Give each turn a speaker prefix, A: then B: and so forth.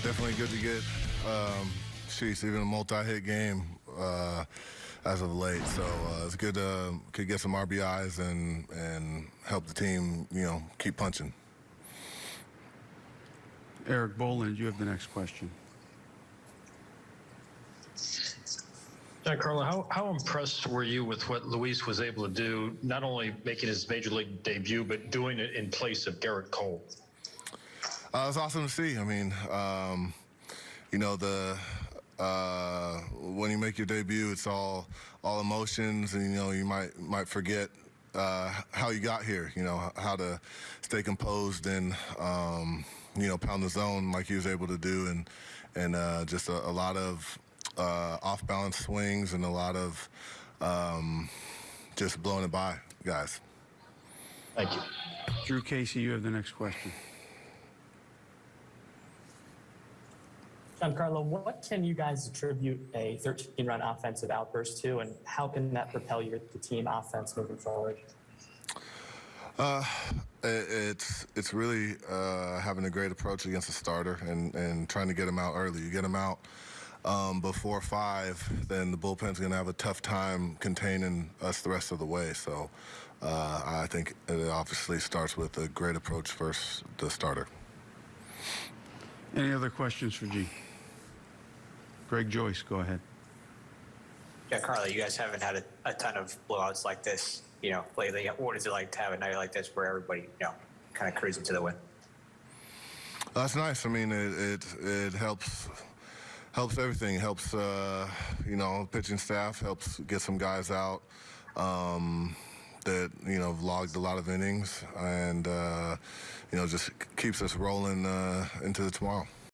A: definitely good to get, um, sheesh, even a multi-hit game uh, as of late. So uh, it's good to could get some RBIs and and help the team, you know, keep punching.
B: Erik Boland, you have the next question.
C: Giancarlo, how, how impressed were you with what Luis was able to do, not only making his major league debut, but doing it in place of Gerrit Cole?
A: Uh, it's awesome to see. I mean, um, you know, the uh, when you make your debut, it's all all emotions, and you know, you might might forget uh, how you got here. You know, how to stay composed and um, you know pound the zone like he was able to do, and and uh, just a, a lot of uh, off balance swings and a lot of um, just blowing it by, guys.
C: Thank you.
B: Drew Casey, you have the next question.
D: Giancarlo, what can you guys attribute a 13-run offensive outburst to, and how can that propel your the team offense moving forward?
A: Uh, it, it's it's really uh, having a great approach against a starter and, and trying to get him out early. You get him out um, before five, then the bullpen's going to have a tough time containing us the rest of the way. So uh, I think it obviously starts with a great approach first, the starter.
B: Any other questions for G? Greg Joyce, go ahead.
E: Yeah, Carla, you guys haven't had a, a ton of blowouts like this, you know, lately. What is it like to have a night like this where everybody, you know, kind of cruising to the win?
A: That's nice. I mean, it it, it helps helps everything. Helps uh, you know pitching staff. Helps get some guys out um, that you know have logged a lot of innings, and uh, you know just keeps us rolling uh, into the tomorrow.